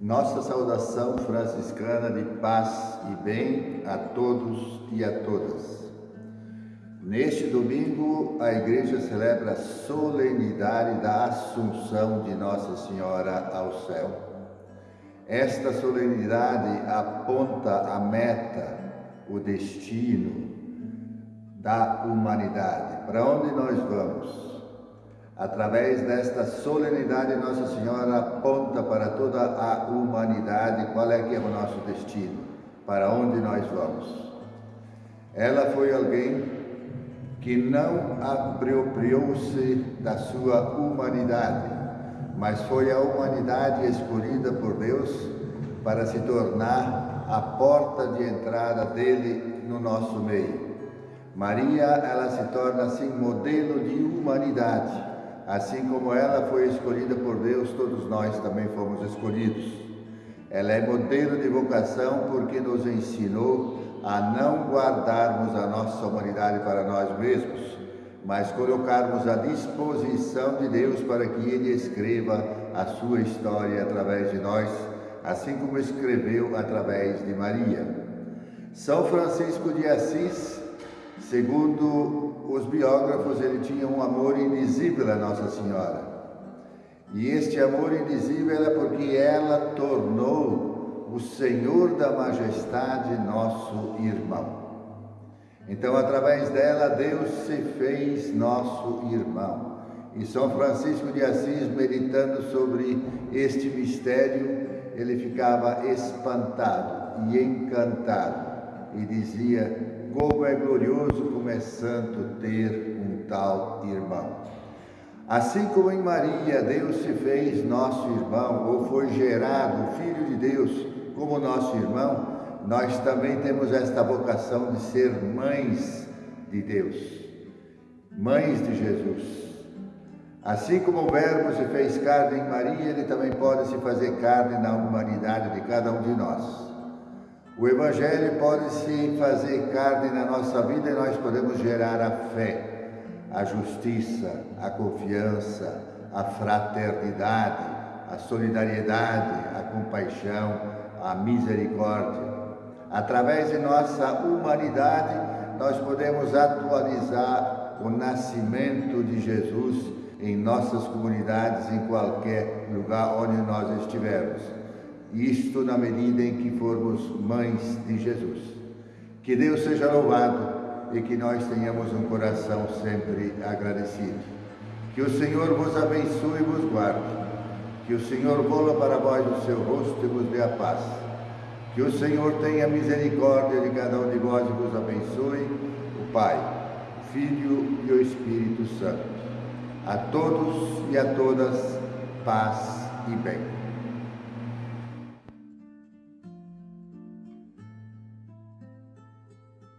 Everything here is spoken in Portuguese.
Nossa saudação franciscana de paz e bem a todos e a todas. Neste domingo, a Igreja celebra a solenidade da Assunção de Nossa Senhora ao céu. Esta solenidade aponta a meta, o destino da humanidade. Para onde nós vamos? Através desta solenidade, Nossa Senhora aponta para toda a humanidade qual é que é o nosso destino, para onde nós vamos. Ela foi alguém que não apropriou-se da sua humanidade, mas foi a humanidade escolhida por Deus para se tornar a porta de entrada dele no nosso meio. Maria, ela se torna assim modelo de humanidade Assim como ela foi escolhida por Deus, todos nós também fomos escolhidos. Ela é modelo de vocação porque nos ensinou a não guardarmos a nossa humanidade para nós mesmos, mas colocarmos à disposição de Deus para que Ele escreva a sua história através de nós, assim como escreveu através de Maria. São Francisco de Assis Segundo biógrafos, ele tinha um amor indizível a Nossa Senhora. E este amor indizível é porque ela tornou o Senhor da Majestade nosso irmão. Então, através dela, Deus se fez nosso irmão. E São Francisco de Assis, meditando sobre este mistério, ele ficava espantado e encantado e dizia: como é glorioso, como é santo ter um tal irmão. Assim como em Maria Deus se fez nosso irmão, ou foi gerado Filho de Deus como nosso irmão, nós também temos esta vocação de ser mães de Deus, mães de Jesus. Assim como o Verbo se fez carne em Maria, ele também pode se fazer carne na humanidade de cada um de nós. O Evangelho pode se fazer carne na nossa vida e nós podemos gerar a fé, a justiça, a confiança, a fraternidade, a solidariedade, a compaixão, a misericórdia. Através de nossa humanidade, nós podemos atualizar o nascimento de Jesus em nossas comunidades, em qualquer lugar onde nós estivermos isto na medida em que formos mães de Jesus. Que Deus seja louvado e que nós tenhamos um coração sempre agradecido. Que o Senhor vos abençoe e vos guarde. Que o Senhor vola para vós o seu rosto e vos dê a paz. Que o Senhor tenha misericórdia de cada um de vós e vos abençoe, o Pai, o Filho e o Espírito Santo. A todos e a todas, paz e bem.